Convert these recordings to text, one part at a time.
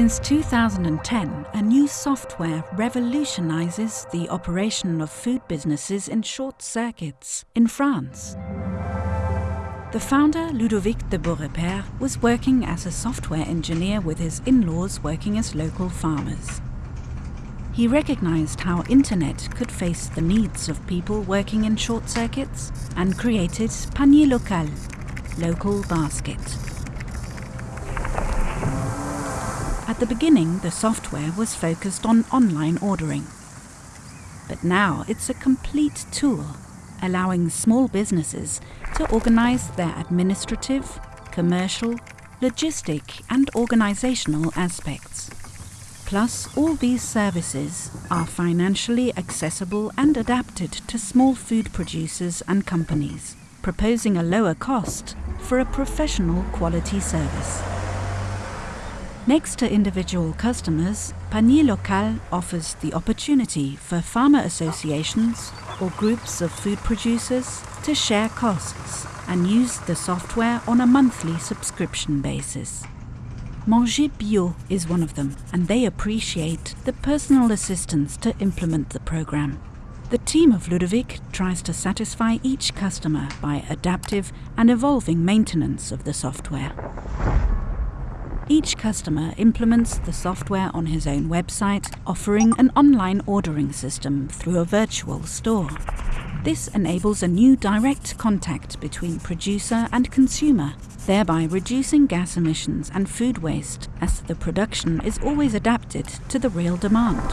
Since 2010, a new software revolutionizes the operation of food businesses in short circuits in France. The founder, Ludovic de Beaurepaire, was working as a software engineer with his in-laws working as local farmers. He recognized how internet could face the needs of people working in short circuits and created Panier Local, local basket. At the beginning, the software was focused on online ordering. But now it's a complete tool, allowing small businesses to organize their administrative, commercial, logistic and organizational aspects. Plus, all these services are financially accessible and adapted to small food producers and companies, proposing a lower cost for a professional quality service. Next to individual customers, Panier Local offers the opportunity for farmer associations or groups of food producers to share costs and use the software on a monthly subscription basis. Manger Bio is one of them, and they appreciate the personal assistance to implement the program. The team of Ludovic tries to satisfy each customer by adaptive and evolving maintenance of the software. Each customer implements the software on his own website, offering an online ordering system through a virtual store. This enables a new direct contact between producer and consumer, thereby reducing gas emissions and food waste, as the production is always adapted to the real demand.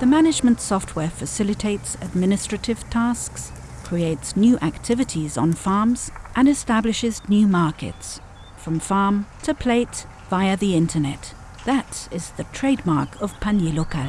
The management software facilitates administrative tasks, creates new activities on farms, and establishes new markets, from farm to plate via the internet. That is the trademark of Panier Local.